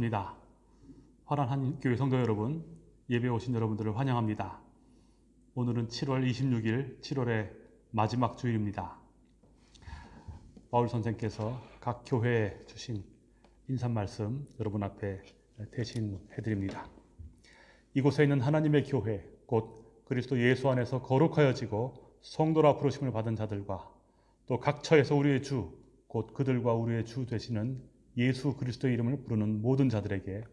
반갑습니다. 화란 한 교회 성도 여러분, 예배 오신 여러분들을 환영합니다. 오늘은 7월 26일, 7월의 마지막 주일입니다. 바울 선생께서 각 교회에 주신 인사 말씀 여러분 앞에 대신 해 드립니다. 이곳에 있는 하나님의 교회, 곧 그리스도 예수 안에서 거룩하여지고 성도라 부르심을 받은 자들과 또 각 처에서 우리의 주, 곧 그들과 우리의 주 되시는 예수 그리스도의 이름을 부르는 모든 자들에게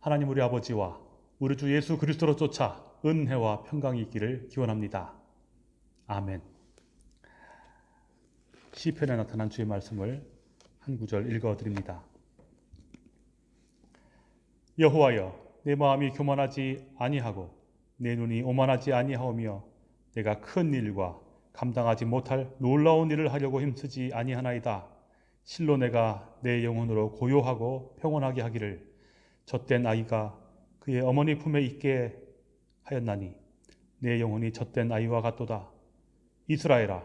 하나님 우리 아버지와 우리 주 예수 그리스도로 쫓아 은혜와 평강이 있기를 기원합니다. 아멘. 시편에 나타난 주의 말씀을 한 구절 읽어 드립니다. 여호와여 내 마음이 교만하지 아니하고 내 눈이 오만하지 아니하오며 내가 큰 일과 감당하지 못할 놀라운 일을 하려고 힘쓰지 아니하나이다. 실로 내가 내 영혼으로 고요하고 평온하게 하기를 젖된 아이가 그의 어머니 품에 있게 하였나니 내 영혼이 젖된 아이와 같도다. 이스라엘아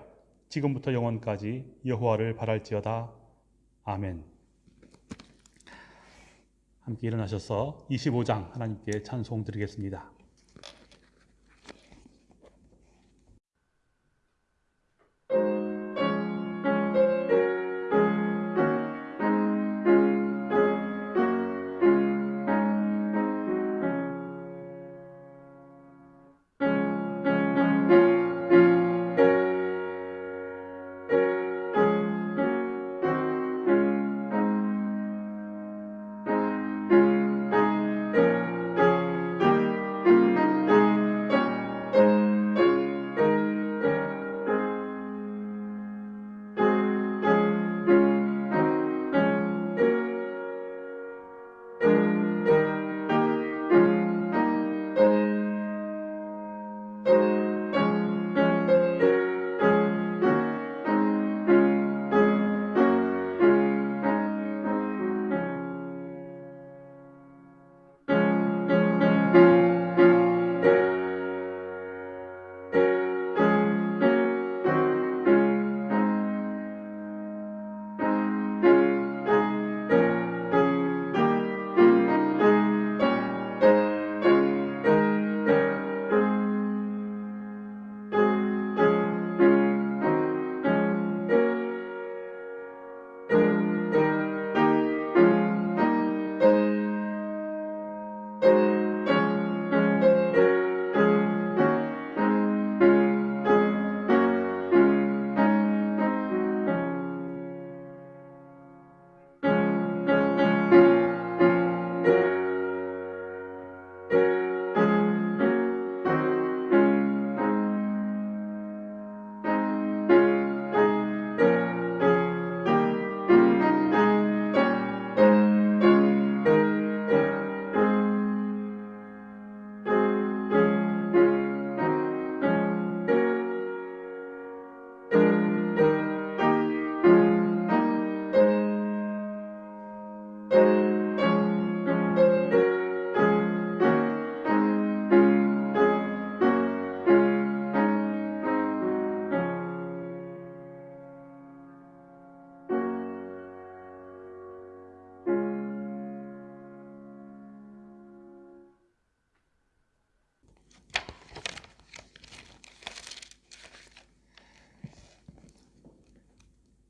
지금부터 영원까지 여호와를 바랄지어다. 아멘. 함께 일어나셔서 25장 하나님께 찬송 드리겠습니다.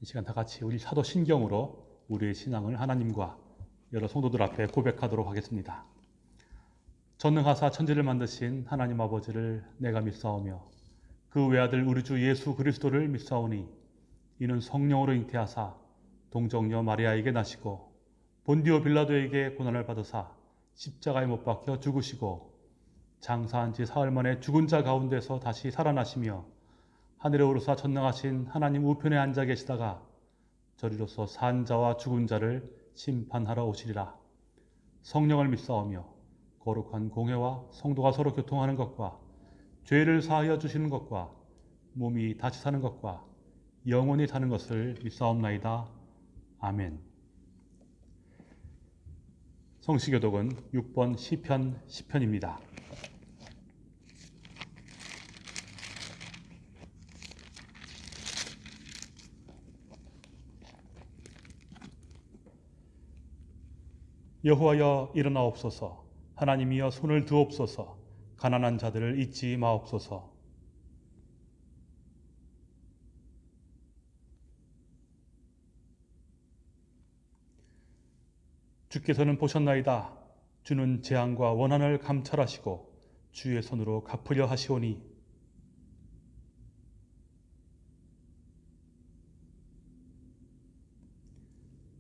이 시간 다 같이 우리 사도 신경으로 우리의 신앙을 하나님과 여러 성도들 앞에 고백하도록 하겠습니다. 전능하사 천지를 만드신 하나님 아버지를 내가 믿사오며 그 외아들 우리 주 예수 그리스도를 믿사오니 이는 성령으로 잉태하사 동정녀 마리아에게 나시고 본디오 빌라도에게 고난을 받으사 십자가에 못 박혀 죽으시고 장사한 지 사흘 만에 죽은 자 가운데서 다시 살아나시며 하늘에 오르사 전능하신 하나님 우편에 앉아 계시다가 저리로서 산 자와 죽은 자를 심판하러 오시리라. 성령을 믿사오며 거룩한 공회와 성도가 서로 교통하는 것과 죄를 사하여 주시는 것과 몸이 다시 사는 것과 영원히 사는 것을 믿사옵나이다. 아멘. 성시교독은 6번 시편 10편입니다. 여호와여 일어나옵소서. 하나님이여 손을 드옵소서. 가난한 자들을 잊지 마옵소서. 주께서는 보셨나이다. 주는 재앙과 원한을 감찰하시고 주의 손으로 갚으려 하시오니.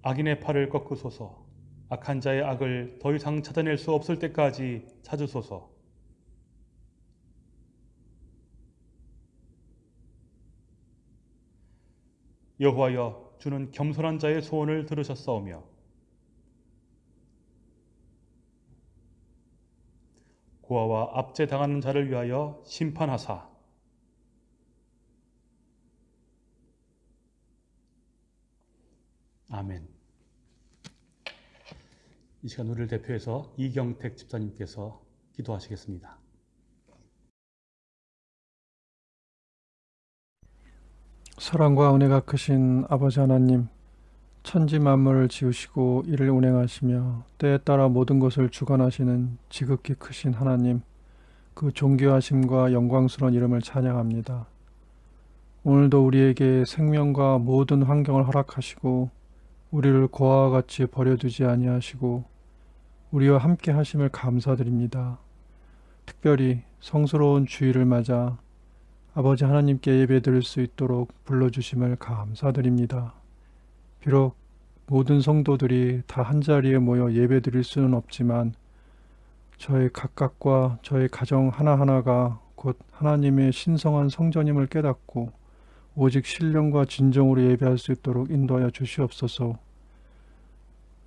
악인의 팔을 꺾으소서 악한 자의 악을 더 이상 찾아낼 수 없을 때까지 찾으소서. 여호와여 주는 겸손한 자의 소원을 들으셨사오며. 고아와 압제당하는 자를 위하여 심판하사. 아멘. 이 시간 우리를 대표해서 이경택 집사님께서 기도하시겠습니다. 사랑과 은혜가 크신 아버지 하나님, 천지 만물을 지으시고 이를 운행하시며 때에 따라 모든 것을 주관하시는 지극히 크신 하나님, 그 존귀하심과 영광스러운 이름을 찬양합니다. 오늘도 우리에게 생명과 모든 환경을 허락하시고 우리를 고아와 같이 버려두지 아니하시고 우리와 함께 하심을 감사드립니다. 특별히 성스러운 주일을 맞아 아버지 하나님께 예배드릴 수 있도록 불러주심을 감사드립니다. 비록 모든 성도들이 다 한자리에 모여 예배드릴 수는 없지만 저의 각각과 저의 가정 하나하나가 곧 하나님의 신성한 성전임을 깨닫고 오직 신령과 진정으로 예배할 수 있도록 인도하여 주시옵소서.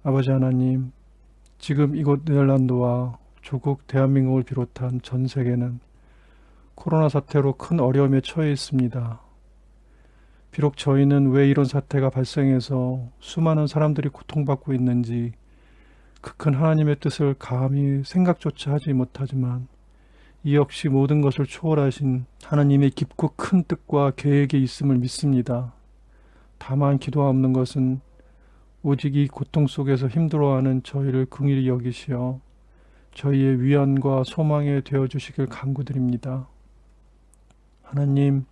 아버지 하나님, 지금 이곳 네덜란드와 조국 대한민국을 비롯한 전 세계는 코로나 사태로 큰 어려움에 처해 있습니다. 비록 저희는 왜 이런 사태가 발생해서 수많은 사람들이 고통받고 있는지 그 큰 하나님의 뜻을 감히 생각조차 하지 못하지만 이 역시 모든 것을 초월하신 하나님의 깊고 큰 뜻과 계획이 있음을 믿습니다. 다만 기도하옵는 것은 오직 이 고통 속에서 힘들어하는 저희를 긍일히 여기시어 저희의 위안과 소망에 되어 주시길 간구드립니다. 하나님,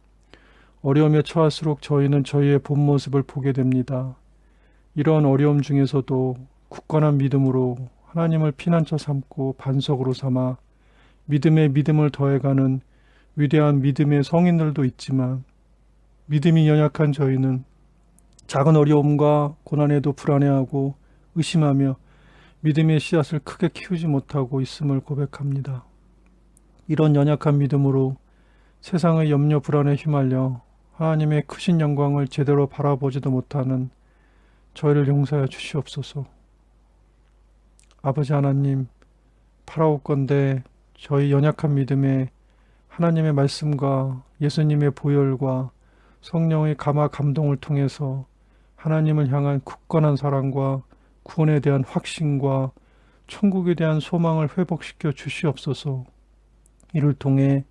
어려움에 처할수록 저희는 저희의 본 모습을 보게 됩니다. 이러한 어려움 중에서도 굳건한 믿음으로 하나님을 피난처 삼고 반석으로 삼아 믿음에 믿음을 더해가는 위대한 믿음의 성인들도 있지만 믿음이 연약한 저희는 작은 어려움과 고난에도 불안해하고 의심하며 믿음의 씨앗을 크게 키우지 못하고 있음을 고백합니다. 이런 연약한 믿음으로 세상의 염려 불안에 휘말려 하나님의 크신 영광을 제대로 바라보지도 못하는 저희를 용서하여 주시옵소서. 아버지 하나님, 바라옵건대 저희 연약한 믿음에 하나님의 말씀과 예수님의 보혈과 성령의 감화 감동을 통해서 하나님을 향한 굳건한 사랑과 구원에 대한 확신과 천국에 대한 소망을 회복시켜 주시옵소서. 이를 통해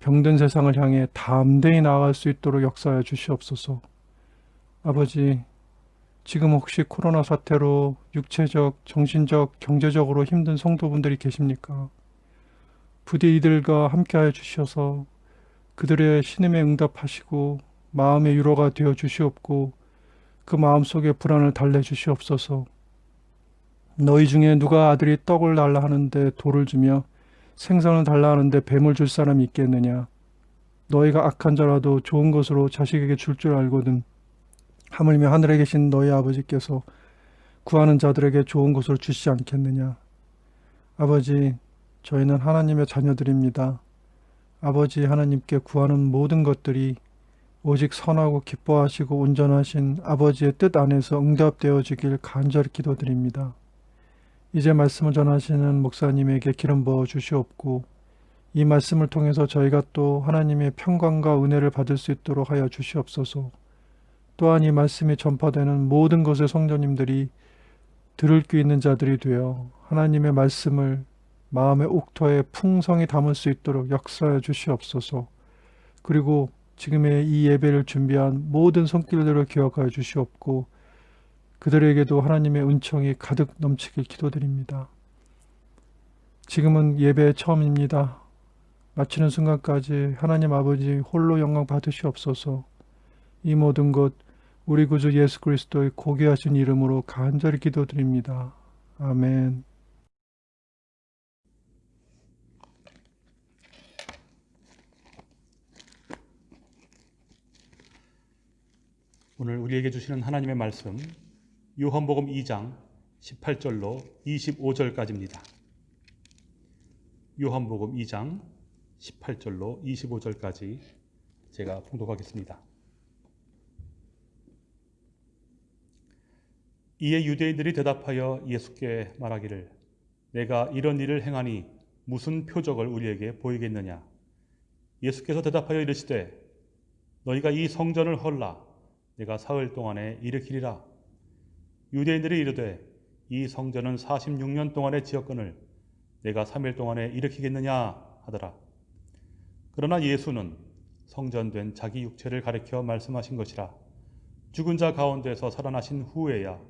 병든 세상을 향해 담대히 나아갈 수 있도록 역사하여 주시옵소서. 아버지, 지금 혹시 코로나 사태로 육체적, 정신적, 경제적으로 힘든 성도분들이 계십니까? 부디 이들과 함께하여 주셔서 그들의 신음에 응답하시고 마음의 위로가 되어 주시옵고 그 마음속에 불안을 달래 주시옵소서. 너희 중에 누가 아들이 떡을 달라 하는데 돌을 주며 생선을 달라 하는데 뱀을 줄 사람이 있겠느냐? 너희가 악한 자라도 좋은 것으로 자식에게 줄줄 알거든. 하물며 하늘에 계신 너희 아버지께서 구하는 자들에게 좋은 것을 주시지 않겠느냐? 아버지, 저희는 하나님의 자녀들입니다. 아버지 하나님께 구하는 모든 것들이 오직 선하고 기뻐하시고 온전하신 아버지의 뜻 안에서 응답되어지길 간절히 기도드립니다. 이제 말씀을 전하시는 목사님에게 기름 부어 주시옵고 이 말씀을 통해서 저희가 또 하나님의 평강과 은혜를 받을 수 있도록 하여 주시옵소서. 또한 이 말씀이 전파되는 모든 것의 성도님들이 들을 귀 있는 자들이 되어 하나님의 말씀을 마음의 옥토에 풍성히 담을 수 있도록 역사해 주시옵소서. 그리고 지금의 이 예배를 준비한 모든 손길들을 기억하여 주시옵고 그들에게도 하나님의 은총이 가득 넘치길 기도드립니다. 지금은 예배 처음입니다. 마치는 순간까지 하나님 아버지 홀로 영광 받으시옵소서. 이 모든 것 우리 구주 예수 그리스도의 고귀하신 이름으로 간절히 기도드립니다. 아멘. 오늘 우리에게 주시는 하나님의 말씀 요한복음 2장 18절로 25절까지입니다. 요한복음 2장 18절로 25절까지 제가 봉독하겠습니다. 이에 유대인들이 대답하여 예수께 말하기를 내가 이런 일을 행하니 무슨 표적을 우리에게 보이겠느냐 예수께서 대답하여 이르시되 너희가 이 성전을 헐라 내가 사흘 동안에 일으키리라 유대인들이 이르되 이 성전은 46년 동안의 지역권을 내가 3일 동안에 일으키겠느냐 하더라 그러나 예수는 성전된 자기 육체를 가리켜 말씀하신 것이라 죽은 자 가운데서 살아나신 후에야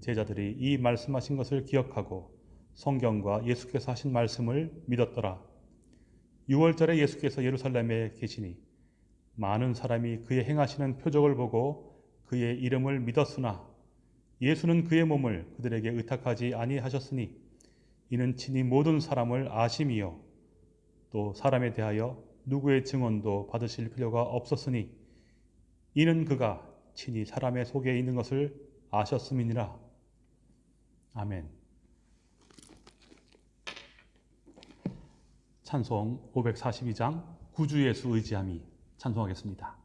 제자들이 이 말씀하신 것을 기억하고 성경과 예수께서 하신 말씀을 믿었더라. 6월절에 예수께서 예루살렘에 계시니 많은 사람이 그의 행하시는 표적을 보고 그의 이름을 믿었으나 예수는 그의 몸을 그들에게 의탁하지 아니하셨으니 이는 친히 모든 사람을 아심이요 또 사람에 대하여 누구의 증언도 받으실 필요가 없었으니 이는 그가 친히 사람의 속에 있는 것을 아셨음이니라. 아멘. 찬송 542장 구주 예수 의지함이 찬송하겠습니다.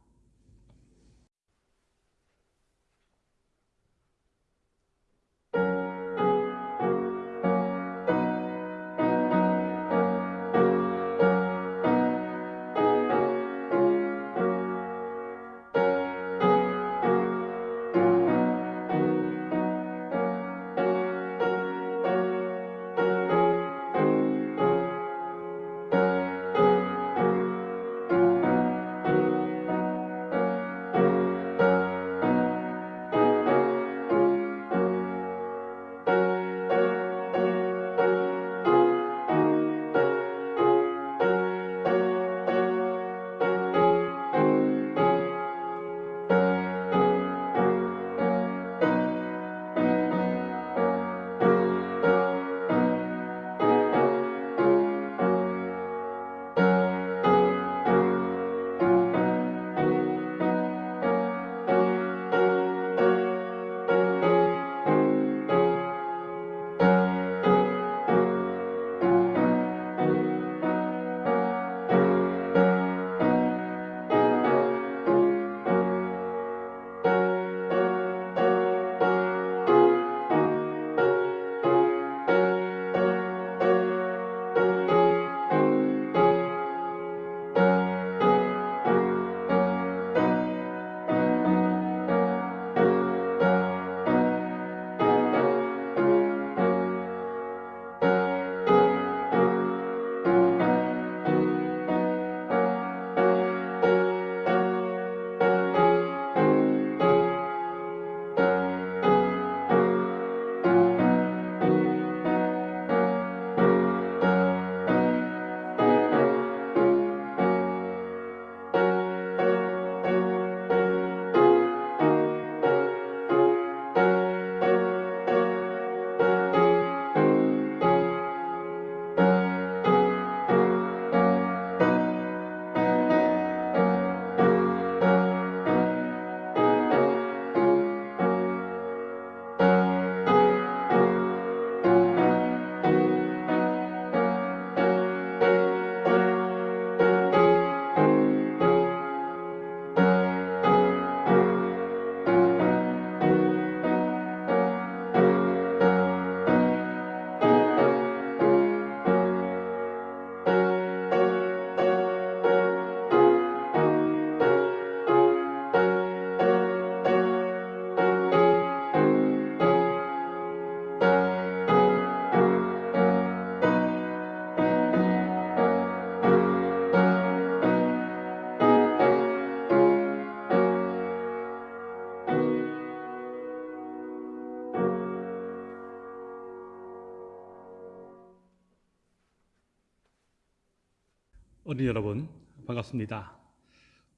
어린이 여러분 반갑습니다.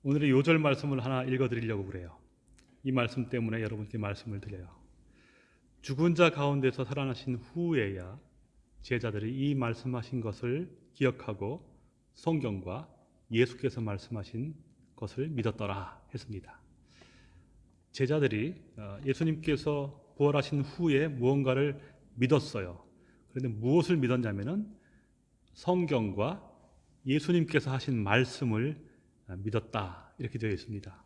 오늘의 요절 말씀을 하나 읽어드리려고 그래요. 이 말씀 때문에 여러분께 말씀을 드려요. 죽은 자 가운데서 살아나신 후에야 제자들이 이 말씀하신 것을 기억하고 성경과 예수께서 말씀하신 것을 믿었더라 했습니다. 제자들이 어, 예수님께서 부활하신 후에 무언가를 믿었어요. 그런데 무엇을 믿었냐면은 성경과 예수님께서 하신 말씀을 아, 믿었다 이렇게 되어 있습니다.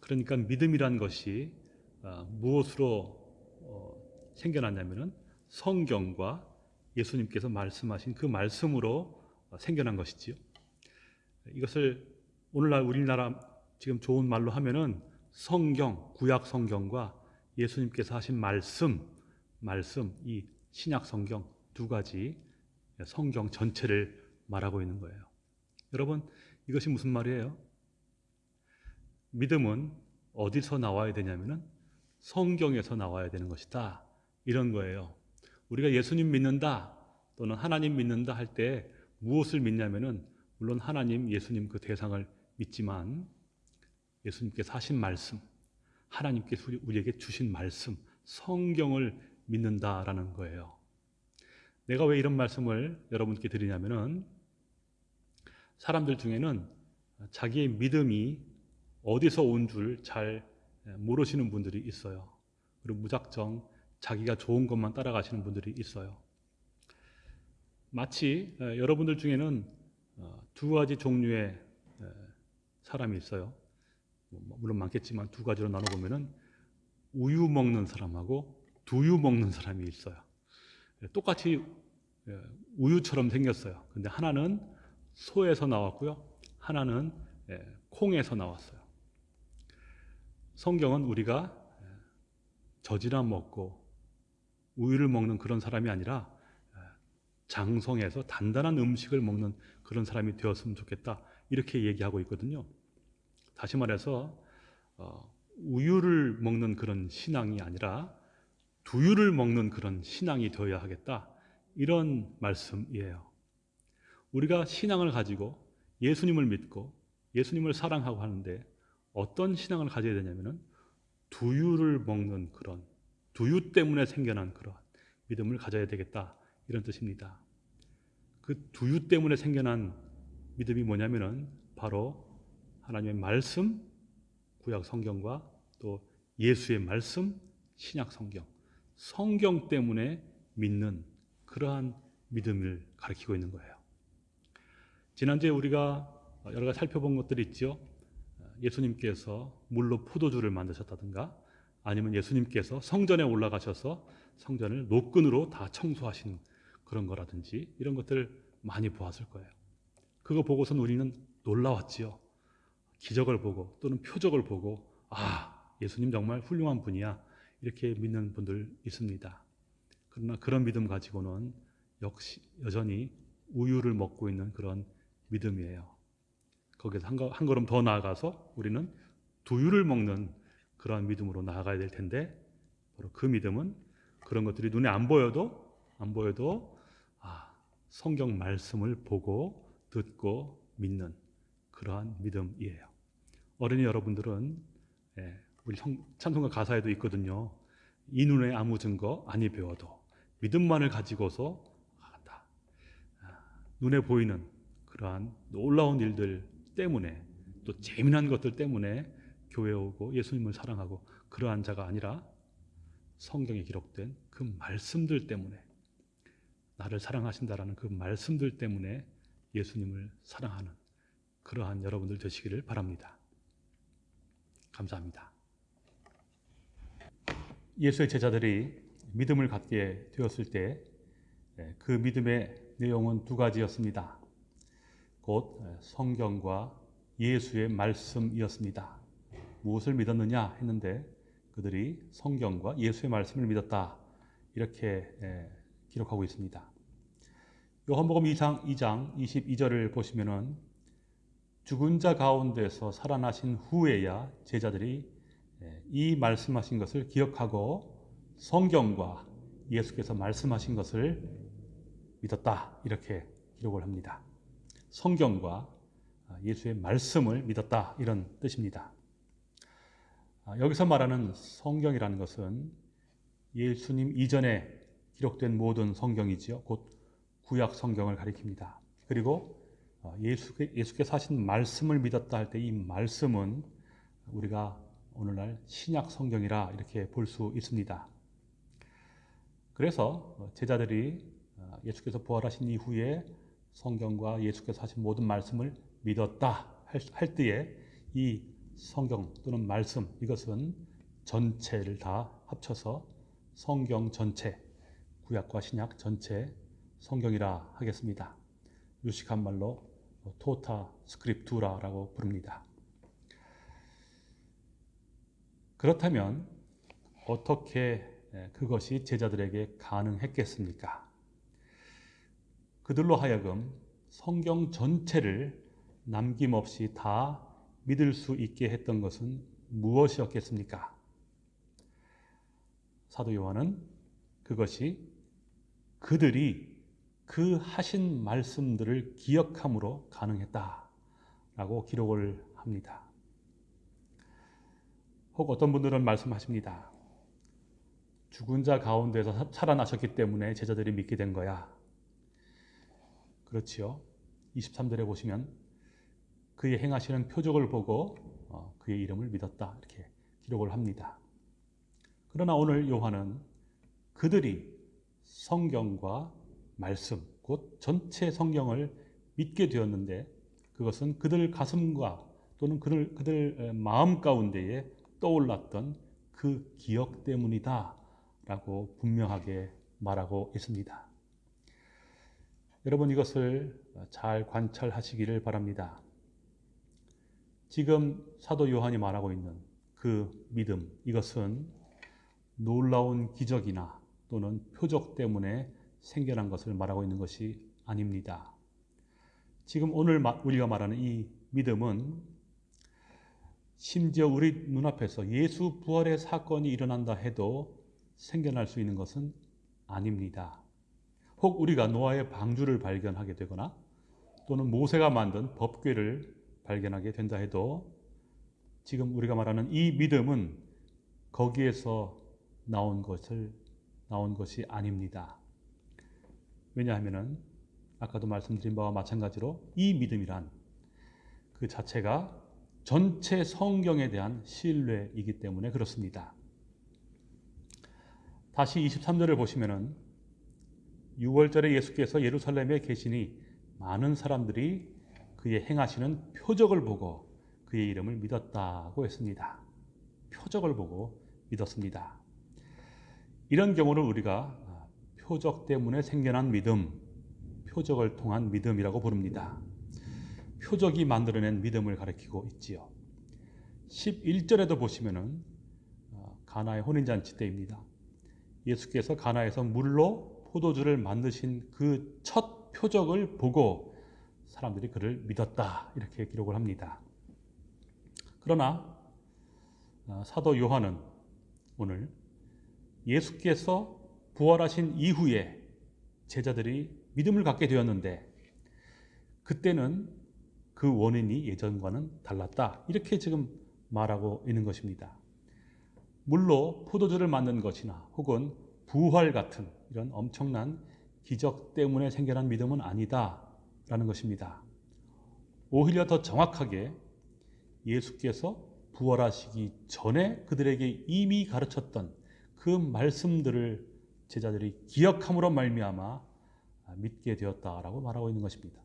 그러니까 믿음이란 것이 아, 무엇으로 어, 생겨났냐면은 성경과 예수님께서 말씀하신 그 말씀으로 어, 생겨난 것이지요. 이것을 오늘날 우리나라 지금 좋은 말로 하면은 성경, 구약 성경과 예수님께서 하신 말씀, 말씀 이 신약 성경 두 가지 성경 전체를 말하고 있는 거예요. 여러분, 이것이 무슨 말이에요? 믿음은 어디서 나와야 되냐면은 성경에서 나와야 되는 것이다. 이런 거예요. 우리가 예수님 믿는다 또는 하나님 믿는다 할 때 무엇을 믿냐면은 물론 하나님, 예수님 그 대상을 믿지만 예수님께서 하신 말씀, 하나님께서 우리- 우리에게 주신 말씀, 성경을 믿는다라는 거예요. 내가 왜 이런 말씀을 여러분께 드리냐면은 사람들 중에는 자기의 믿음이 어디서 온 줄 잘 모르시는 분들이 있어요. 그리고 무작정 자기가 좋은 것만 따라가시는 분들이 있어요. 마치 에, 여러분들 중에는 어, 두 가지 종류의 에, 사람이 있어요. 뭐, 물론 많겠지만 두 가지로 나눠보면은 우유 먹는 사람하고 두유 먹는 사람이 있어요. 예, 똑같이 예, 우유처럼 생겼어요. 근데 하나는 소에서 나왔고요. 하나는 예, 콩에서 나왔어요. 성경은 우리가 예, 젖이나 먹고 우유를 먹는 그런 사람이 아니라 예, 장성해서 단단한 음식을 먹는 그런 사람이 되었으면 좋겠다. 이렇게 얘기하고 있거든요. 다시 말해서 어, 우유를 먹는 그런 신앙이 아니라 두유를 먹는 그런 신앙이 되어야 하겠다. 이런 말씀이에요. 우리가 신앙을 가지고 예수님을 믿고 예수님을 사랑하고 하는데 어떤 신앙을 가져야 되냐면은 두유를 먹는 그런 두유 때문에 생겨난 그런 믿음을 가져야 되겠다. 이런 뜻입니다. 그 두유 때문에 생겨난 믿음이 뭐냐면은 바로 하나님의 말씀, 구약 성경과 또 예수의 말씀, 신약 성경, 성경 때문에 믿는 그러한 믿음을 가리키고 있는 거예요. 지난주에 우리가 여러 가지 살펴본 것들이 있죠. 예수님께서 물로 포도주를 만드셨다든가 아니면 예수님께서 성전에 올라가셔서 성전을 노끈으로 다 청소하신 그런 거라든지 이런 것들을 많이 보았을 거예요. 그거 보고선 우리는 놀라웠지요. 기적을 보고 또는 표적을 보고 아 예수님 정말 훌륭한 분이야 이렇게 믿는 분들 있습니다. 그러나 그런 믿음 가지고는 역시 여전히 우유를 먹고 있는 그런 믿음이에요. 거기서 한, 거, 한 걸음 더 나아가서 우리는 두유를 먹는 그러한 믿음으로 나아가야 될 텐데 바로 그 믿음은 그런 것들이 눈에 안 보여도 안 보여도 아, 성경 말씀을 보고 듣고 믿는 그러한 믿음이에요. 어린이 여러분들은 예, 우리 성- 찬송가 가사에도 있거든요. 이 눈에 아무 증거 아니 배워도 믿음만을 가지고서 한다. 아, 눈에 보이는 그러한 놀라운 일들 때문에 또 재미난 것들 때문에 교회에 오고 예수님을 사랑하고 그러한 자가 아니라 성경에 기록된 그 말씀들 때문에 나를 사랑하신다라는 그 말씀들 때문에 예수님을 사랑하는 그러한 여러분들 되시기를 바랍니다. 감사합니다. 예수의 제자들이 믿음을 갖게 되었을 때 그 믿음의 내용은 두 가지였습니다. 곧 성경과 예수의 말씀이었습니다. 무엇을 믿었느냐 했는데 그들이 성경과 예수의 말씀을 믿었다. 이렇게 에, 기록하고 있습니다. 요한복음 2장 2장 22절을 보시면은 죽은 자 가운데서 살아나신 후에야 제자들이 에, 이 말씀하신 것을 기억하고 성경과 예수께서 말씀하신 것을 믿었다. 이렇게 기록을 합니다. 성경과 예수의 말씀을 믿었다 이런 뜻입니다. 아, 여기서 말하는 성경이라는 것은 예수님 이전에 기록된 모든 성경이지요. 곧 구약 성경을 가리킵니다. 그리고 어, 예수께, 예수께서 하신 말씀을 믿었다 할 때 이 말씀은 우리가 오늘날 신약 성경이라 이렇게 볼 수 있습니다. 그래서 어, 제자들이 어, 예수께서 부활하신 이후에 성경과 예수께서 하신 모든 말씀을 믿었다 할 때에 이 성경 또는 말씀 이것은 전체를 다 합쳐서 성경 전체 구약과 신약 전체 성경이라 하겠습니다. 유식한 말로 토타 스크립투라라고 부릅니다. 그렇다면 어떻게 그것이 제자들에게 가능했겠습니까? 그들로 하여금 성경 전체를 남김없이 다 믿을 수 있게 했던 것은 무엇이었겠습니까? 사도 요한은 그것이 그들이 그 하신 말씀들을 기억함으로 가능했다라고 기록을 합니다. 혹 어떤 분들은 말씀하십니다. 죽은 자 가운데서 살아나셨기 때문에 제자들이 믿게 된 거야. 그렇지요. 23절에 보시면 그의 행하시는 표적을 보고 어, 그의 이름을 믿었다. 이렇게 기록을 합니다. 그러나 오늘 요한은 그들이 성경과 말씀, 곧 전체 성경을 믿게 되었는데 그것은 그들 가슴과 또는 그들, 그들 마음 가운데에 떠올랐던 그 기억 때문이다 라고 분명하게 말하고 있습니다. 여러분 이것을 잘 관찰하시기를 바랍니다. 지금 사도 요한이 말하고 있는 그 믿음, 이것은 놀라운 기적이나 또는 표적 때문에 생겨난 것을 말하고 있는 것이 아닙니다. 지금 오늘 우리가 말하는 이 믿음은 심지어 우리 눈앞에서 예수 부활의 사건이 일어난다 해도 생겨날 수 있는 것은 아닙니다. 혹 우리가 노아의 방주를 발견하게 되거나 또는 모세가 만든 법궤를 발견하게 된다 해도 지금 우리가 말하는 이 믿음은 거기에서 나온 것을 나온 것이 아닙니다. 왜냐하면은 아까도 말씀드린 바와 마찬가지로 이 믿음이란 그 자체가 전체 성경에 대한 신뢰이기 때문에 그렇습니다. 다시 23절을 보시면은 6월절에 예수께서 예루살렘에 계시니 많은 사람들이 그의 행하시는 표적을 보고 그의 이름을 믿었다고 했습니다. 표적을 보고 믿었습니다. 이런 경우를 우리가 표적 때문에 생겨난 믿음, 표적을 통한 믿음이라고 부릅니다. 표적이 만들어낸 믿음을 가리키고 있지요. 11절에도 보시면은 어, 가나의 혼인잔치 때입니다. 예수께서 가나에서 물로 포도주를 만드신 그 첫 표적을 보고 사람들이 그를 믿었다 이렇게 기록을 합니다. 그러나 어, 사도 요한은 오늘 예수께서 부활하신 이후에 제자들이 믿음을 갖게 되었는데 그때는 그 원인이 예전과는 달랐다. 이렇게 지금 말하고 있는 것입니다. 물로 포도주를 만든 것이나 혹은 부활 같은 이런 엄청난 기적 때문에 생겨난 믿음은 아니다라는 것입니다. 오히려 더 정확하게 예수께서 부활하시기 전에 그들에게 이미 가르쳤던 그 말씀들을 제자들이 기억함으로 말미암아 믿게 되었다라고 말하고 있는 것입니다.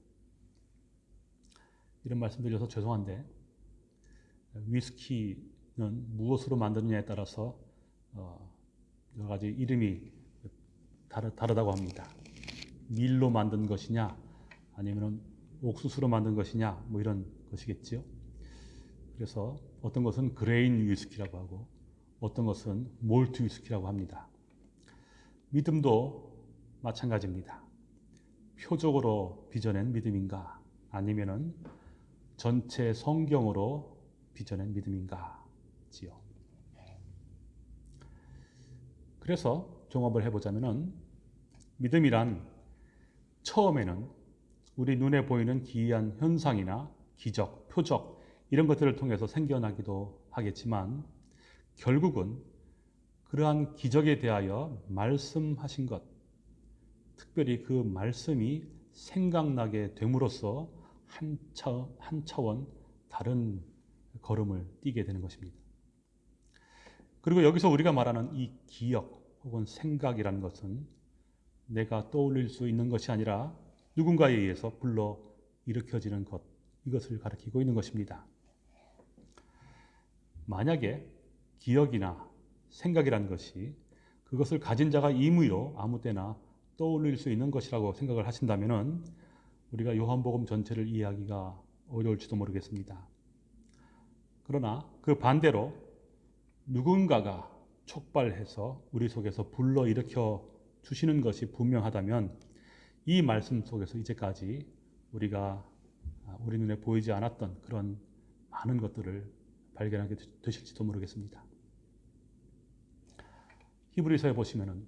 이런 말씀 드려서 죄송한데 위스키는 무엇으로 만드느냐에 따라서 어, 여러 가지 이름이 다르, 다르다고 합니다. 밀로 만든 것이냐 아니면 옥수수로 만든 것이냐 뭐 이런 것이겠지요. 그래서 어떤 것은 그레인 위스키라고 하고 어떤 것은 몰트 위스키라고 합니다. 믿음도 마찬가지입니다. 표적으로 빚어낸 믿음인가 아니면은 전체 성경으로 빚어낸 믿음인가 지요. 그래서 종합을 해보자면은 믿음이란 처음에는 우리 눈에 보이는 기이한 현상이나 기적, 표적 이런 것들을 통해서 생겨나기도 하겠지만 결국은 그러한 기적에 대하여 말씀하신 것, 특별히 그 말씀이 생각나게 됨으로써 한, 차, 한 차원 다른 걸음을 뛰게 되는 것입니다. 그리고 여기서 우리가 말하는 이 기억 혹은 생각이라는 것은 내가 떠올릴 수 있는 것이 아니라 누군가에 의해서 불러 일으켜지는 것, 이것을 가리키고 있는 것입니다. 만약에 기억이나 생각이라는 것이 그것을 가진 자가 임의로 아무 때나 떠올릴 수 있는 것이라고 생각을 하신다면 우리가 요한복음 전체를 이해하기가 어려울지도 모르겠습니다. 그러나 그 반대로 누군가가 촉발해서 우리 속에서 불러일으켜 주시는 것이 분명하다면 이 말씀 속에서 이제까지 우리가 우리 눈에 보이지 않았던 그런 많은 것들을 발견하게 되실지도 모르겠습니다. 히브리서에 보시면은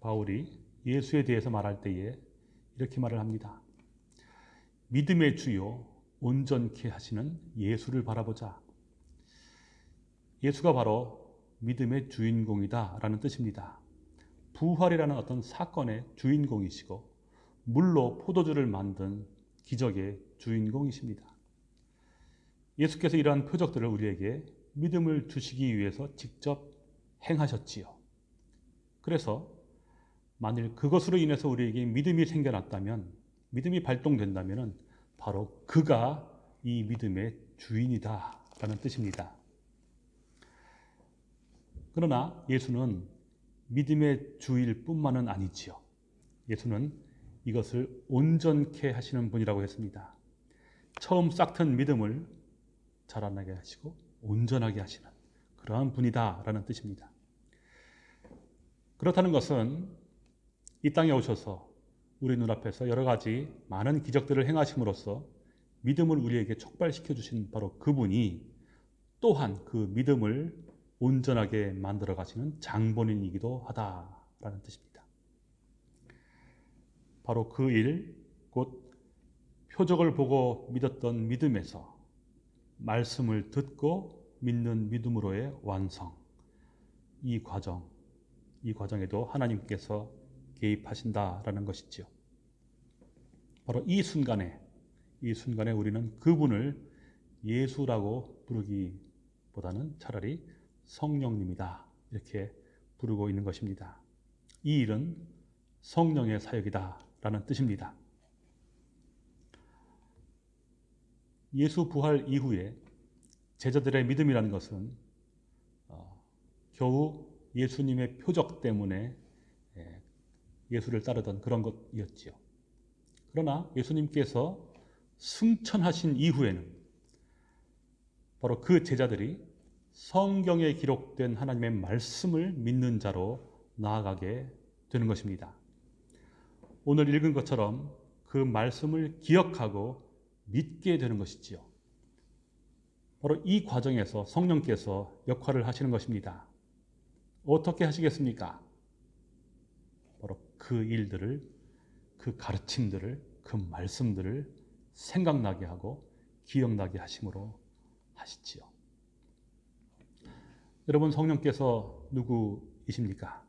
바울이 예수에 대해서 말할 때에 이렇게 말을 합니다. 믿음의 주요 온전케 하시는 예수를 바라보자. 예수가 바로 믿음의 주인공이다 라는 뜻입니다. 부활이라는 어떤 사건의 주인공이시고 물로 포도주를 만든 기적의 주인공이십니다. 예수께서 이러한 표적들을 우리에게 믿음을 주시기 위해서 직접 행하셨지요. 그래서 만일 그것으로 인해서 우리에게 믿음이 생겨났다면, 믿음이 발동된다면 바로 그가 이 믿음의 주인이다 라는 뜻입니다. 그러나 예수는 믿음의 주일 뿐만은 아니지요. 예수는 이것을 온전케 하시는 분이라고 했습니다. 처음 싹튼 믿음을 자라나게 하시고 온전하게 하시는 그러한 분이다라는 뜻입니다. 그렇다는 것은 이 땅에 오셔서 우리 눈앞에서 여러 가지 많은 기적들을 행하심으로써 믿음을 우리에게 촉발시켜 주신 바로 그분이 또한 그 믿음을 온전하게 만들어 가시는 장본인이기도 하다라는 뜻입니다. 바로 그 일, 곧 표적을 보고 믿었던 믿음에서 말씀을 듣고 믿는 믿음으로의 완성. 이 과정, 이 과정에도 하나님께서 개입하신다라는 것이지요. 바로 이 순간에, 이 순간에 우리는 그분을 예수라고 부르기보다는 차라리 성령님이다. 이렇게 부르고 있는 것입니다. 이 일은 성령의 사역이다. 라는 뜻입니다. 예수 부활 이후에 제자들의 믿음이라는 것은 어, 겨우 예수님의 표적 때문에 예, 예수를 따르던 그런 것이었지요. 그러나 예수님께서 승천하신 이후에는 바로 그 제자들이 성경에 기록된 하나님의 말씀을 믿는 자로 나아가게 되는 것입니다. 오늘 읽은 것처럼 그 말씀을 기억하고 믿게 되는 것이지요. 바로 이 과정에서 성령께서 역할을 하시는 것입니다. 어떻게 하시겠습니까? 바로 그 일들을, 그 가르침들을, 그 말씀들을 생각나게 하고 기억나게 하심으로 하시지요. 여러분 성령께서 누구이십니까?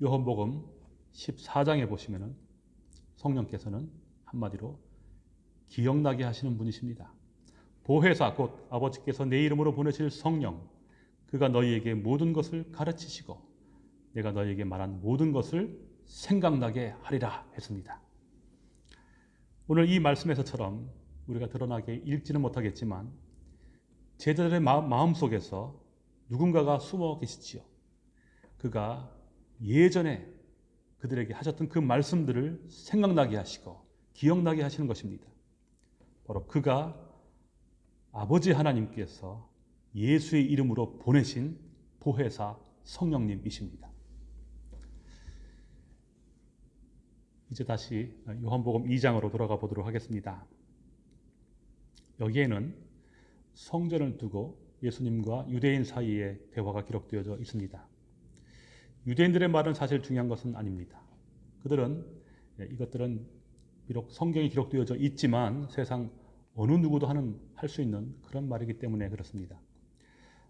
요한복음 14장에 보시면은 성령께서는 한마디로 기억나게 하시는 분이십니다. 보혜사 곧 아버지께서 내 이름으로 보내실 성령 그가 너희에게 모든 것을 가르치시고 내가 너희에게 말한 모든 것을 생각나게 하리라 했습니다. 오늘 이 말씀에서처럼 우리가 드러나게 읽지는 못하겠지만 제자들의 마음 속에서 누군가가 숨어 계시지요. 그가 예전에 그들에게 하셨던 그 말씀들을 생각나게 하시고 기억나게 하시는 것입니다. 바로 그가 아버지 하나님께서 예수의 이름으로 보내신 보혜사 성령님이십니다. 이제 다시 요한복음 2장으로 돌아가 보도록 하겠습니다. 여기에는 성전을 두고 예수님과 유대인 사이의 대화가 기록되어져 있습니다. 유대인들의 말은 사실 중요한 것은 아닙니다. 그들은 이것들은 비록 성경에 기록되어져 있지만 세상 어느 누구도 하는 할 수 있는 그런 말이기 때문에 그렇습니다.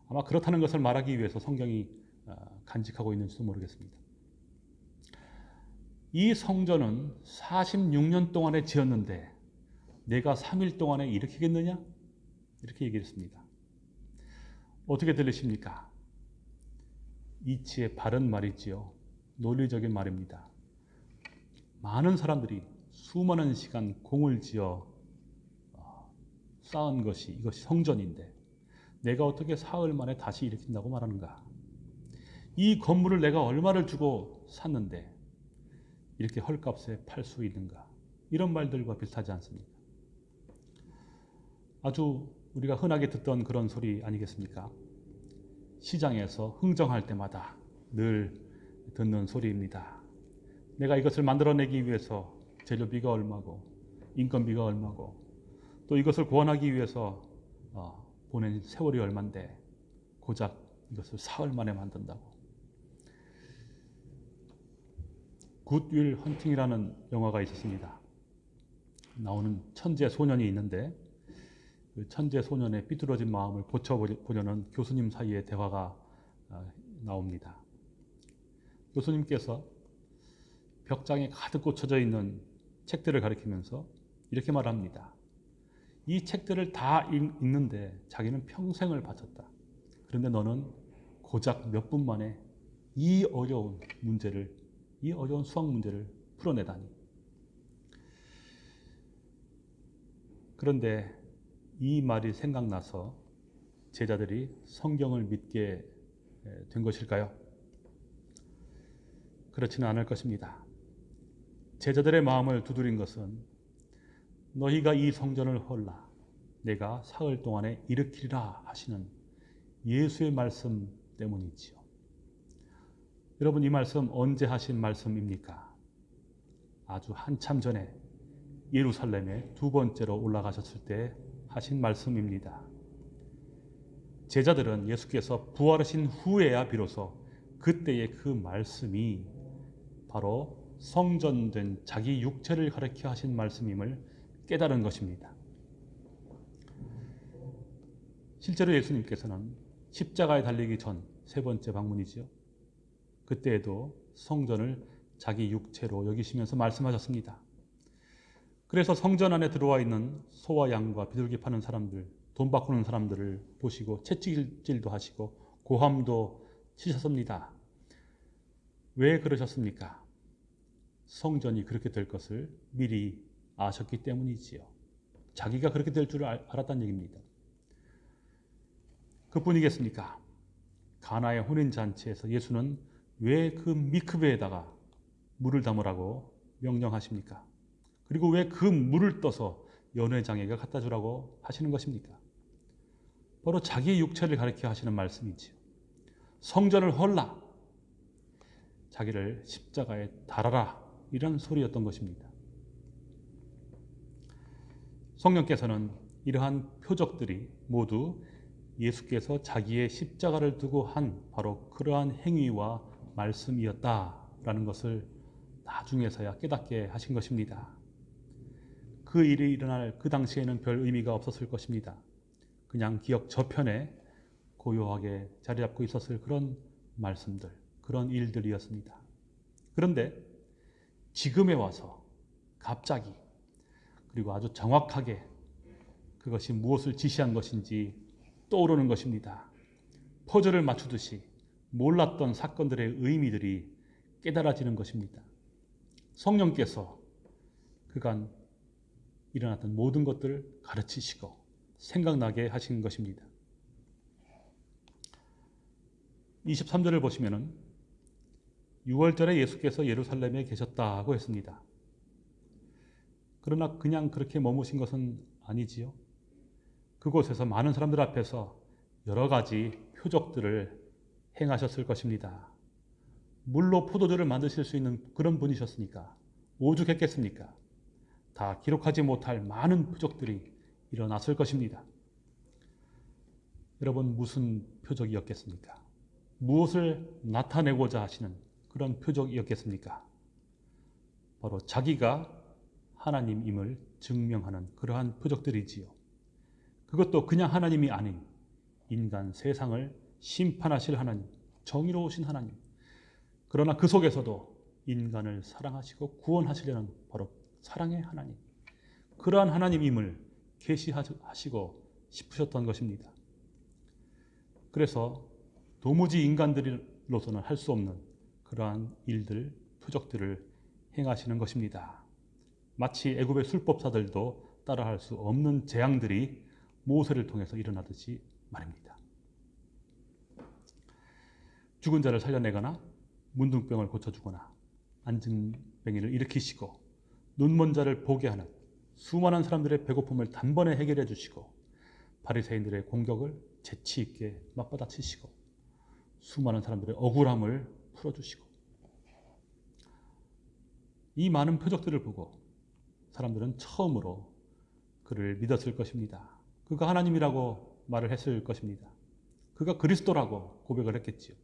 아마 그렇다는 것을 말하기 위해서 성경이 아, 간직하고 있는지도 모르겠습니다. 이 성전은 46년 동안에 지었는데 내가 3일 동안에 일으키겠느냐? 이렇게 얘기했습니다. 어떻게 들리십니까? 이치의 바른 말이지요. 논리적인 말입니다. 많은 사람들이 수많은 시간 공을 지어 어, 쌓은 것이 이것이 성전인데 내가 어떻게 사흘 만에 다시 일으킨다고 말하는가? 이 건물을 내가 얼마를 주고 샀는데 이렇게 헐값에 팔 수 있는가? 이런 말들과 비슷하지 않습니까? 아주 우리가 흔하게 듣던 그런 소리 아니겠습니까? 시장에서 흥정할 때마다 늘 듣는 소리입니다. 내가 이것을 만들어내기 위해서 재료비가 얼마고 인건비가 얼마고 또 이것을 구원하기 위해서 어, 보낸 세월이 얼만데 고작 이것을 사흘 만에 만든다고. 굿윌 헌팅이라는 영화가 있었습니다. 나오는 천재 소년이 있는데 그 천재 소년의 삐뚤어진 마음을 고쳐보려는 교수님 사이의 대화가 어, 나옵니다. 교수님께서 벽장에 가득 꽂혀져 있는 책들을 가리키면서 이렇게 말합니다. 이 책들을 다 읽는데 자기는 평생을 바쳤다. 그런데 너는 고작 몇 분 만에 이 어려운 문제를, 이 어려운 수학 문제를 풀어내다니. 그런데 이 말이 생각나서 제자들이 성경을 믿게 된 것일까요? 그렇지는 않을 것입니다. 제자들의 마음을 두드린 것은 너희가 이 성전을 헐라 내가 사흘 동안에 일으키리라 하시는 예수의 말씀 때문이지요. 여러분 이 말씀 언제 하신 말씀입니까? 아주 한참 전에 예루살렘에 두 번째로 올라가셨을 때 하신 말씀입니다. 제자들은 예수께서 부활하신 후에야 비로소 그때의 그 말씀이 바로 성전된 자기 육체를 가르켜 하신 말씀임을 깨달은 것입니다. 실제로 예수님께서는 십자가에 달리기 전 세 번째 방문이지요. 그때에도 성전을 자기 육체로 여기시면서 말씀하셨습니다. 그래서 성전 안에 들어와 있는 소와 양과 비둘기 파는 사람들, 돈 바꾸는 사람들을 보시고 채찍질도 하시고 고함도 치셨습니다. 왜 그러셨습니까? 성전이 그렇게 될 것을 미리 아셨기 때문이지요. 자기가 그렇게 될 줄 알았다는 얘기입니다. 그뿐이겠습니까? 가나의 혼인 잔치에서 예수는 왜 그 미크베에다가 물을 담으라고 명령하십니까? 그리고 왜 그 물을 떠서 연회장에게 갖다 주라고 하시는 것입니까? 바로 자기의 육체를 가리켜 하시는 말씀이지요. 성전을 헐라. 자기를 십자가에 달아라. 이런 소리였던 것입니다. 성령께서는 이러한 표적들이 모두 예수께서 자기의 십자가를 두고 한 바로 그러한 행위와 말씀이었다라는 것을 나중에서야 깨닫게 하신 것입니다. 그 일이 일어날 그 당시에는 별 의미가 없었을 것입니다. 그냥 기억 저편에 고요하게 자리 잡고 있었을 그런 말씀들, 그런 일들이었습니다. 그런데 지금에 와서 갑자기 그리고 아주 정확하게 그것이 무엇을 지시한 것인지 떠오르는 것입니다. 퍼즐을 맞추듯이 몰랐던 사건들의 의미들이 깨달아지는 것입니다. 성령께서 그간 일어났던 모든 것들을 가르치시고 생각나게 하신 것입니다. 23절을 보시면은 6월절에 예수께서 예루살렘에 계셨다고 했습니다. 그러나 그냥 그렇게 머무신 것은 아니지요. 그곳에서 많은 사람들 앞에서 여러 가지 표적들을 행하셨을 것입니다. 물로 포도주를 만드실 수 있는 그런 분이셨으니까 오죽했겠습니까? 다 기록하지 못할 많은 표적들이 일어났을 것입니다. 여러분 무슨 표적이었겠습니까? 무엇을 나타내고자 하시는 그런 표적이었겠습니까? 바로 자기가 하나님임을 증명하는 그러한 표적들이지요. 그것도 그냥 하나님이 아닌 인간 세상을 심판하실 하나님, 정의로우신 하나님. 그러나 그 속에서도 인간을 사랑하시고 구원하시려는 바로 사랑의 하나님. 그러한 하나님임을 계시하시고 싶으셨던 것입니다. 그래서 도무지 인간들로서는 할 수 없는 그러한 일들, 표적들을 행하시는 것입니다. 마치 애굽의 술법사들도 따라할 수 없는 재앙들이 모세를 통해서 일어나듯이 말입니다. 죽은 자를 살려내거나 문둥병을 고쳐주거나 안증뱅이를 일으키시고 눈먼 자를 보게 하는 수많은 사람들의 배고픔을 단번에 해결해 주시고 바리새인들의 공격을 재치 있게 맞받아치시고 수많은 사람들의 억울함을 풀어주시고 이 많은 표적들을 보고 사람들은 처음으로 그를 믿었을 것입니다. 그가 하나님이라고 말을 했을 것입니다. 그가 그리스도라고 고백을 했겠지요.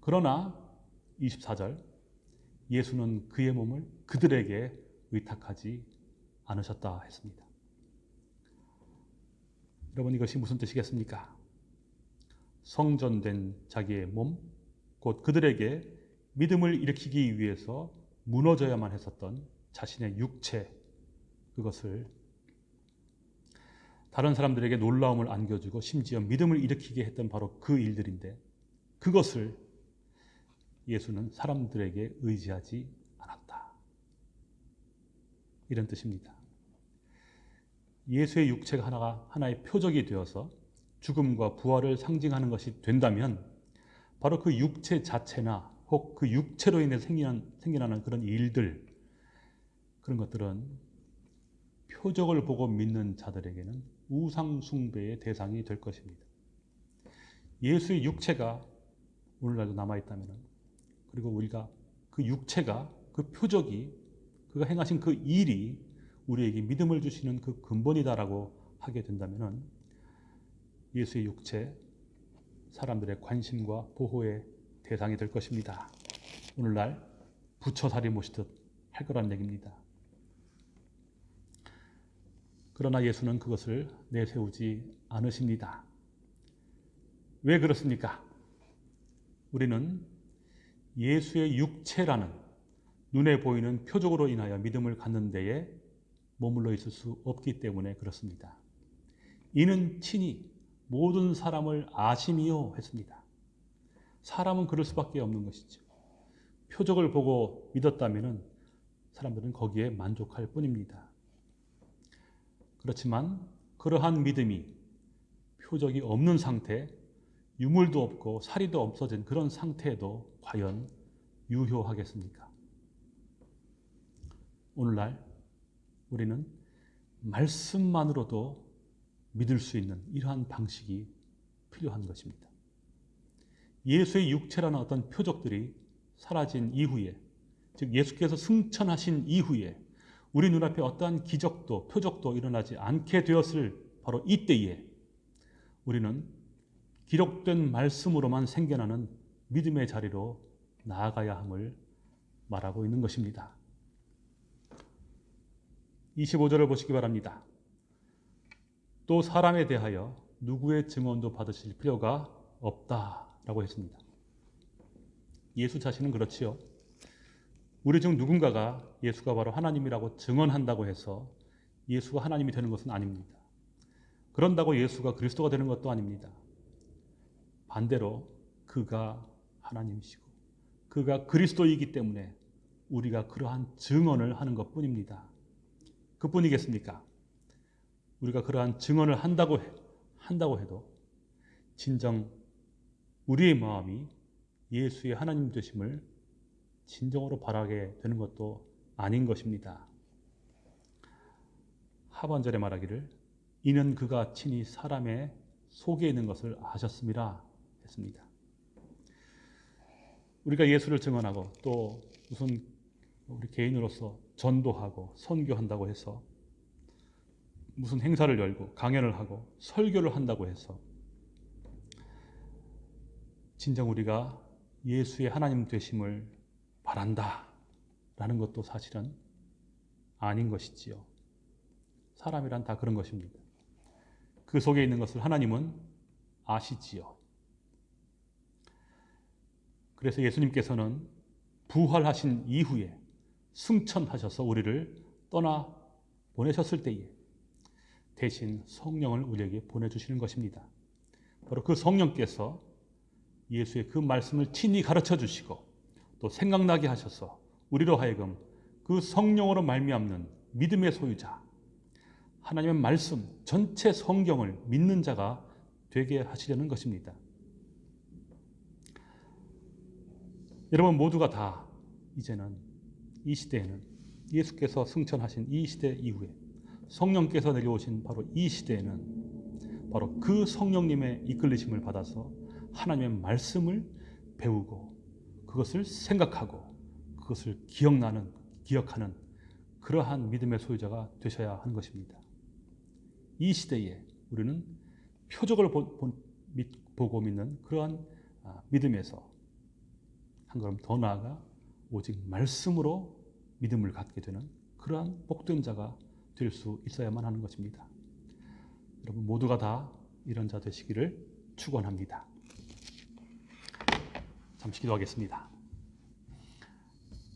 그러나 24절 예수는 그의 몸을 그들에게 의탁하지 않으셨다 했습니다. 여러분 이것이 무슨 뜻이겠습니까? 성전된 자기의 몸, 곧 그들에게 믿음을 일으키기 위해서 무너져야만 했었던 자신의 육체, 그것을 다른 사람들에게 놀라움을 안겨주고 심지어 믿음을 일으키게 했던 바로 그 일들인데 그것을 예수는 사람들에게 의지하지 않았다. 이런 뜻입니다. 예수의 육체가 하나가 하나의 표적이 되어서 죽음과 부활을 상징하는 것이 된다면 바로 그 육체 자체나 혹 그 육체로 인해 생기는, 생겨나는 그런 일들 그런 것들은 표적을 보고 믿는 자들에게는 우상 숭배의 대상이 될 것입니다. 예수의 육체가 오늘날도 남아 있다면 그리고 우리가 그 육체가 그 표적이 그가 행하신 그 일이 우리에게 믿음을 주시는 그 근본이다라고 하게 된다면 예수의 육체 사람들의 관심과 보호의 대상이 될 것입니다. 오늘날 부처살이 모시듯 할 거란 얘기입니다. 그러나 예수는 그것을 내세우지 않으십니다. 왜 그렇습니까? 우리는 예수의 육체라는 눈에 보이는 표적으로 인하여 믿음을 갖는 데에 머물러 있을 수 없기 때문에 그렇습니다. 이는 친히 모든 사람을 아심이요 했습니다. 사람은 그럴 수밖에 없는 것이죠. 표적을 보고 믿었다면 사람들은 거기에 만족할 뿐입니다. 그렇지만 그러한 믿음이 표적이 없는 상태, 유물도 없고 사리도 없어진 그런 상태에도 과연 유효하겠습니까? 오늘날 우리는 말씀만으로도 믿을 수 있는 이러한 방식이 필요한 것입니다. 예수의 육체라는 어떤 표적들이 사라진 이후에, 즉 예수께서 승천하신 이후에 우리 눈앞에 어떠한 기적도 표적도 일어나지 않게 되었을 바로 이때에 우리는 기록된 말씀으로만 생겨나는 믿음의 자리로 나아가야 함을 말하고 있는 것입니다. 25절을 보시기 바랍니다. 또 사람에 대하여 누구의 증언도 받으실 필요가 없다라고 했습니다. 예수 자신은 그렇지요. 우리 중 누군가가 예수가 바로 하나님이라고 증언한다고 해서 예수가 하나님이 되는 것은 아닙니다. 그런다고 예수가 그리스도가 되는 것도 아닙니다. 반대로 그가 하나님이시고 그가 그리스도이기 때문에 우리가 그러한 증언을 하는 것 뿐입니다. 그뿐이겠습니까? 우리가 그러한 증언을 한다고, 해, 한다고 해도 진정 우리의 마음이 예수의 하나님 되심을 진정으로 바라게 되는 것도 아닌 것입니다. 하반절에 말하기를 이는 그가 친히 사람의 속에 있는 것을 아셨습니다 했습니다. 우리가 예수를 증언하고 또 무슨 우리 개인으로서 전도하고 선교한다고 해서 무슨 행사를 열고 강연을 하고 설교를 한다고 해서 진정 우리가 예수의 하나님 되심을 바란다 라는 것도 사실은 아닌 것이지요. 사람이란 다 그런 것입니다. 그 속에 있는 것을 하나님은 아시지요. 그래서 예수님께서는 부활하신 이후에 승천하셔서 우리를 떠나 보내셨을 때에 대신 성령을 우리에게 보내주시는 것입니다. 바로 그 성령께서 예수의 그 말씀을 친히 가르쳐 주시고 또 생각나게 하셔서 우리로 하여금 그 성령으로 말미암는 믿음의 소유자 하나님의 말씀 전체 성경을 믿는 자가 되게 하시려는 것입니다. 여러분 모두가 다 이제는 이 시대에는 예수께서 승천하신 이 시대 이후에 성령께서 내려오신 바로 이 시대에는 바로 그 성령님의 이끌리심을 받아서 하나님의 말씀을 배우고 그것을 생각하고 그것을 기억나는 기억하는 그러한 믿음의 소유자가 되셔야 하는 것입니다. 이 시대에 우리는 표적을 보, 보, 보고 믿는 그러한 아, 믿음에서 한 걸음 더 나아가 오직 말씀으로 믿음을 갖게 되는 그러한 복된 자가 될 수 있어야만 하는 것입니다. 여러분 모두가 다 이런 자 되시기를 축원합니다. 잠시 기도하겠습니다.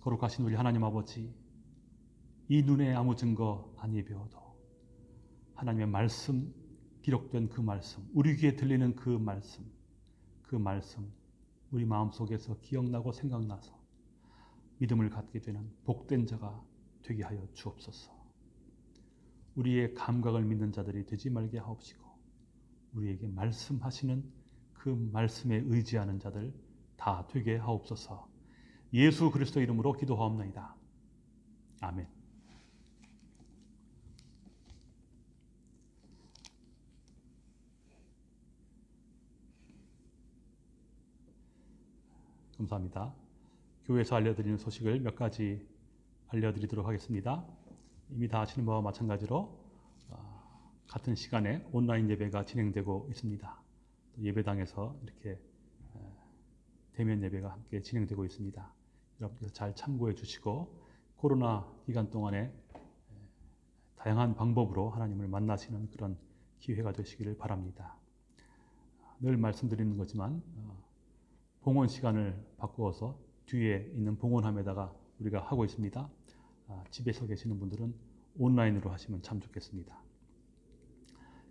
거룩하신 우리 하나님 아버지, 이 눈에 아무 증거 아니 배워도 하나님의 말씀 기록된 그 말씀, 우리 귀에 들리는 그 말씀, 그 말씀 우리 마음속에서 기억나고 생각나서 믿음을 갖게 되는 복된 자가 되게 하여 주옵소서. 우리의 감각을 믿는 자들이 되지 말게 하옵시고 우리에게 말씀하시는 그 말씀에 의지하는 자들 다 되게 하옵소서. 예수 그리스도 이름으로 기도하옵나이다. 아멘. 감사합니다. 교회에서 알려드리는 소식을 몇 가지 알려드리도록 하겠습니다. 이미 다 아시는 바와 마찬가지로 어, 같은 시간에 온라인 예배가 진행되고 있습니다. 예배당에서 이렇게 대면 예배가 함께 진행되고 있습니다. 여러분께서 잘 참고해 주시고 코로나 기간 동안에 다양한 방법으로 하나님을 만나시는 그런 기회가 되시기를 바랍니다. 늘 말씀드리는 거지만 어, 봉헌 시간을 바꾸어서 뒤에 있는 봉헌함에다가 우리가 하고 있습니다. 아, 집에서 계시는 분들은 온라인으로 하시면 참 좋겠습니다.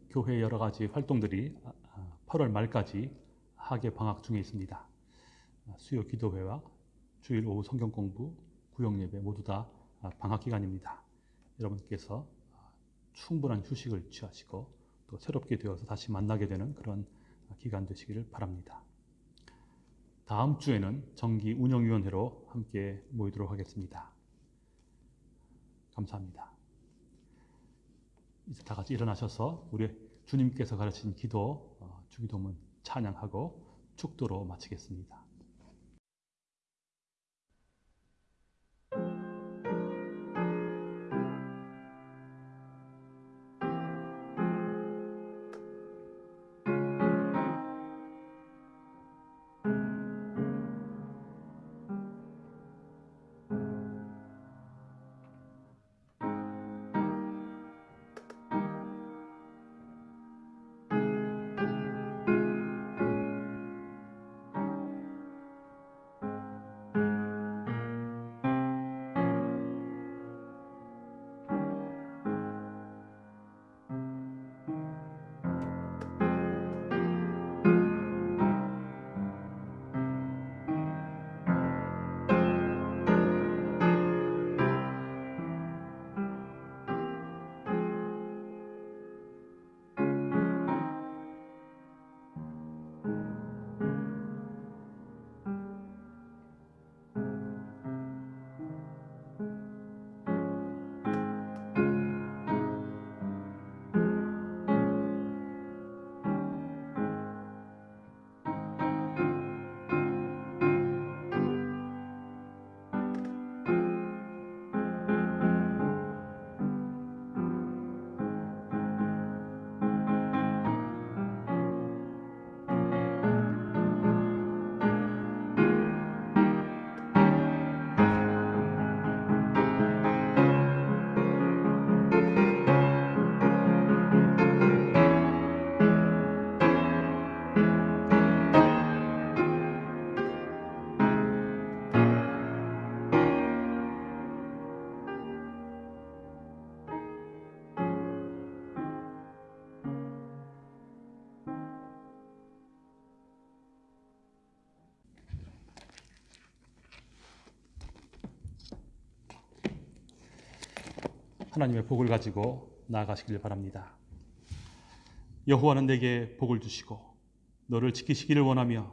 교회 여러 가지 활동들이 8월 아, 아, 말까지 하계 방학 중에 있습니다. 수요 기도회와 주일 오후 성경 공부, 구역 예배 모두 다 방학 기간입니다. 여러분께서 충분한 휴식을 취하시고 또 새롭게 되어서 다시 만나게 되는 그런 기간 되시기를 바랍니다. 다음 주에는 정기 운영위원회로 함께 모이도록 하겠습니다. 감사합니다. 이제 다 같이 일어나셔서 우리 주님께서 가르친 기도, 어, 주기도문 찬양하고 축도로 마치겠습니다. 하나님의 복을 가지고 나아가시길 바랍니다. 여호와는 내게 복을 주시고 너를 지키시기를 원하며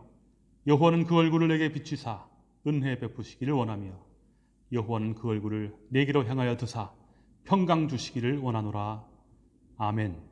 여호와는 그 얼굴을 내게 비추사 은혜 베푸시기를 원하며 여호와는 그 얼굴을 내게로 향하여 드사 평강 주시기를 원하노라. 아멘.